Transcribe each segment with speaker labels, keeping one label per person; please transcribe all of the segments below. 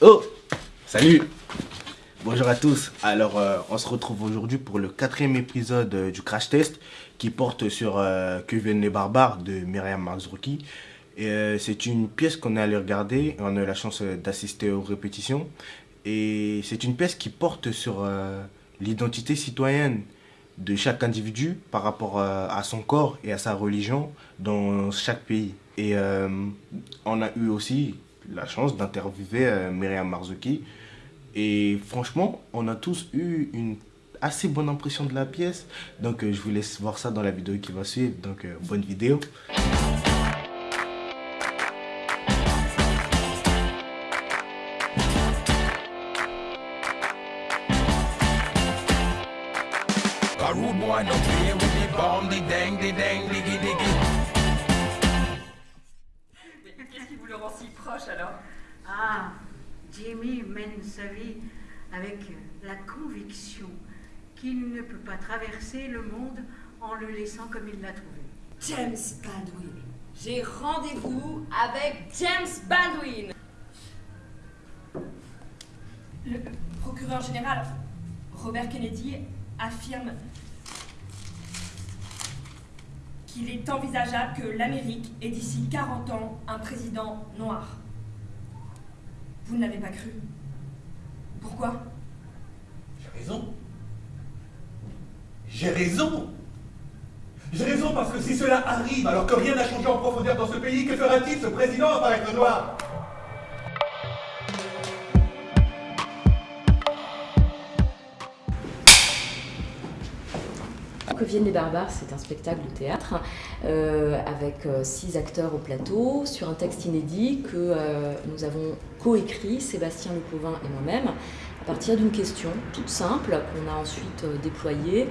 Speaker 1: Oh Salut Bonjour à tous, alors euh, on se retrouve aujourd'hui pour le quatrième épisode euh, du Crash Test qui porte sur euh, Que viennent les barbares de Myriam Marzrouki. Et c'est une pièce qu'on est allé regarder, on a eu la chance d'assister aux répétitions. Et c'est une pièce qui porte sur l'identité citoyenne de chaque individu par rapport à son corps et à sa religion dans chaque pays. Et on a eu aussi la chance d'interviewer Myriam Marzouki, et franchement, on a tous eu une assez bonne impression de la pièce. Donc euh, je vous laisse voir ça dans la vidéo qui va suivre. Donc euh, bonne vidéo.
Speaker 2: Si proche alors
Speaker 3: Ah Jimmy mène sa vie avec la conviction qu'il ne peut pas traverser le monde en le laissant comme il l'a trouvé.
Speaker 2: James Baldwin. J'ai rendez-vous avec James Baldwin.
Speaker 4: Le procureur général Robert Kennedy affirme qu'il est envisageable que l'Amérique ait d'ici 40 ans un président noir. Vous ne l'avez pas cru. Pourquoi?
Speaker 5: J'ai raison. J'ai raison. J'ai raison parce que si cela arrive alors que rien n'a changé en profondeur dans ce pays, que fera-t-il ce président apparaître noir?
Speaker 6: Que viennent les barbares, c'est un spectacle de théâtre euh, avec euh, six acteurs au plateau sur un texte inédit que euh, nous avons coécrit, Sébastien Lecauvin et moi-même, à partir d'une question toute simple qu'on a ensuite déployée.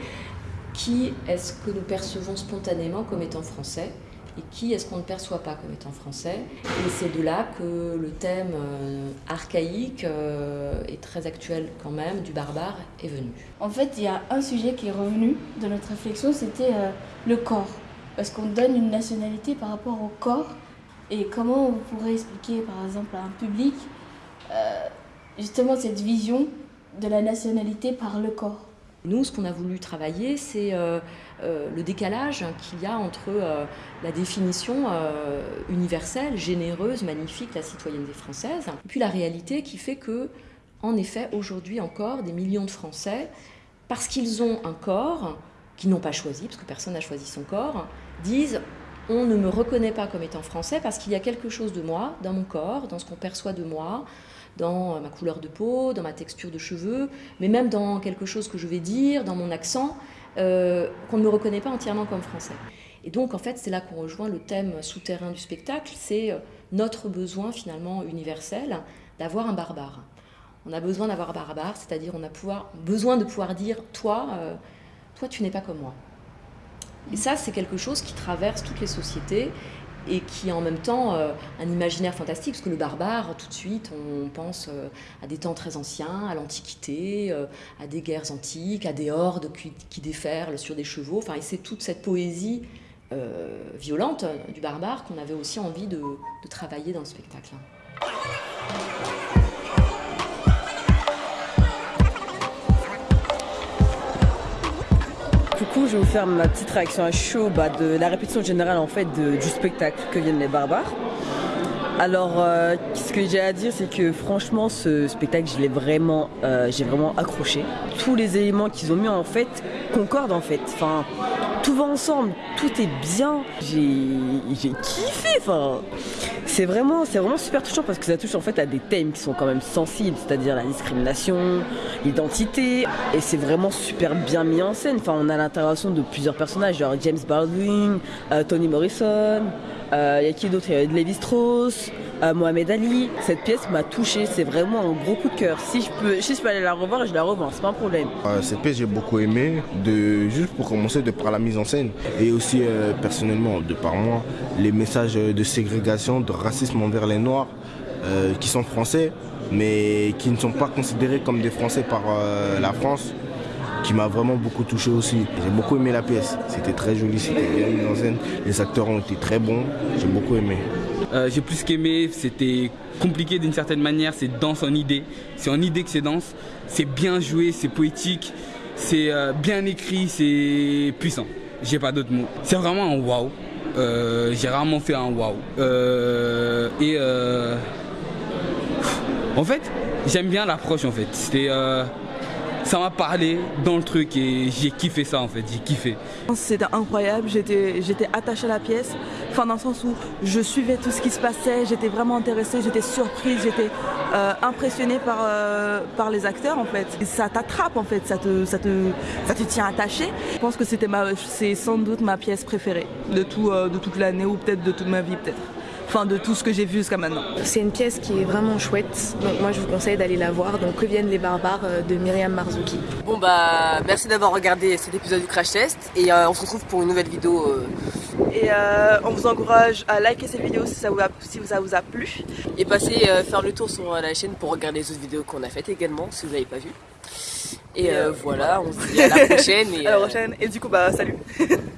Speaker 6: Qui est-ce que nous percevons spontanément comme étant français? Et qui est-ce qu'on ne perçoit pas comme étant français? Et c'est de là que le thème euh, archaïque euh, et très actuel quand même du barbare est venu.
Speaker 7: En fait, il y a un sujet qui est revenu dans notre réflexion, c'était euh, le corps. Parce qu'on donne une nationalité par rapport au corps? Et comment on pourrait expliquer, par exemple, à un public justement cette vision de la nationalité par le corps?
Speaker 6: Nous, ce qu'on a voulu travailler, c'est euh, euh, le décalage qu'il y a entre euh, la définition universelle, généreuse, magnifique, la citoyenneté française, et puis la réalité qui fait que, en effet, aujourd'hui encore, des millions de Français, parce qu'ils ont un corps qu'ils n'ont pas choisi, parce que personne n'a choisi son corps, disent on ne me reconnaît pas comme étant français parce qu'il y a quelque chose de moi, dans mon corps, dans ce qu'on perçoit de moi, dans euh, ma couleur de peau, dans ma texture de cheveux, mais même dans quelque chose que je vais dire, dans mon accent, euh, qu'on ne me reconnaît pas entièrement comme français. Et donc, en fait, c'est là qu'on rejoint le thème souterrain du spectacle, c'est euh, notre besoin finalement universel d'avoir un barbare. On a besoin d'avoir un barbare, c'est-à-dire on a besoin de pouvoir dire « toi, toi tu n'es pas comme moi ». Et ça, c'est quelque chose qui traverse toutes les sociétés et qui en même temps euh, un imaginaire fantastique, parce que le barbare, tout de suite, on pense euh, à des temps très anciens, à l'Antiquité, euh, à des guerres antiques, à des hordes qui, déferlent sur des chevaux, enfin, et c'est toute cette poésie violente du barbare qu'on avait aussi envie de travailler dans le spectacle.
Speaker 8: Je vais vous faire ma petite réaction à chaud bah, de la répétition générale en fait du spectacle que viennent les barbares. Alors, euh, ce que j'ai à dire, c'est que franchement, ce spectacle, je l'ai vraiment, euh, j'ai vraiment accroché. Tous les éléments qu'ils ont mis en fait concordent en fait. Enfin, tout va ensemble, tout est bien. J'ai kiffé. Enfin, c'est vraiment, c'est vraiment super touchant parce que ça touche en fait à des thèmes qui sont quand même sensibles, c'est-à-dire la discrimination, l'identité, et c'est vraiment super bien mis en scène. Enfin, on a l'intervention de plusieurs personnages, genre James Baldwin, euh, Tony Morrison, il euh, y a qui d'autre? Il y a Levi Strauss, euh, Mohamed Ali. Cette pièce m'a touché, c'est vraiment un gros coup de cœur. Si je peux, si je peux aller la revoir, je la revois, c'est pas un problème.
Speaker 1: Euh, cette pièce j'ai beaucoup aimé, de, juste pour commencer de par la mise en scène et aussi personnellement de par moi, les messages de ségrégation, de racisme envers les Noirs qui sont français mais qui ne sont pas considérés comme des Français par la France qui m'a vraiment beaucoup touché aussi. J'ai beaucoup aimé la pièce. C'était très joli, c'était bien mis en scène. Les acteurs ont été très bons. J'ai beaucoup aimé.
Speaker 9: Euh, j'ai plus qu'aimé, c'était compliqué d'une certaine manière, c'est dense en idée. C'est en idée que c'est dense. C'est bien joué, c'est poétique, c'est euh, bien écrit, c'est puissant. J'ai pas d'autres mots. C'est vraiment un waouh. Euh, j'ai rarement fait un waouh. Et euh, en fait, j'aime bien l'approche en fait. C'était ça m'a parlé dans le truc et j'ai kiffé ça en fait, j'ai kiffé.
Speaker 10: C'était incroyable, j'étais attachée à la pièce, enfin dans le sens où je suivais tout ce qui se passait, j'étais vraiment intéressée, j'étais surprise, j'étais euh, impressionnée par, euh, par les acteurs en fait. Ça t'attrape en fait, ça te, ça, te, ça te tient attaché. Je pense que c'était c'est sans doute ma pièce préférée de, tout, euh, de toute l'année ou peut-être de toute ma vie peut-être. Enfin de tout ce que j'ai vu jusqu'à maintenant.
Speaker 11: C'est une pièce qui est vraiment chouette, donc moi je vous conseille d'aller la voir. Donc Que viennent les barbares euh, de Myriam Marzuki.
Speaker 8: Bon bah merci d'avoir regardé cet épisode du Crash Test et euh, on se retrouve pour une nouvelle vidéo. euh,
Speaker 10: Et euh, on vous encourage à liker cette vidéo si ça vous a, si ça vous a plu.
Speaker 8: et passer euh, faire le tour sur la chaîne pour regarder les autres vidéos qu'on a faites également si vous n'avez pas vu. Et euh, voilà, on se dit à la prochaine. Et,
Speaker 10: À la prochaine. Et du coup bah salut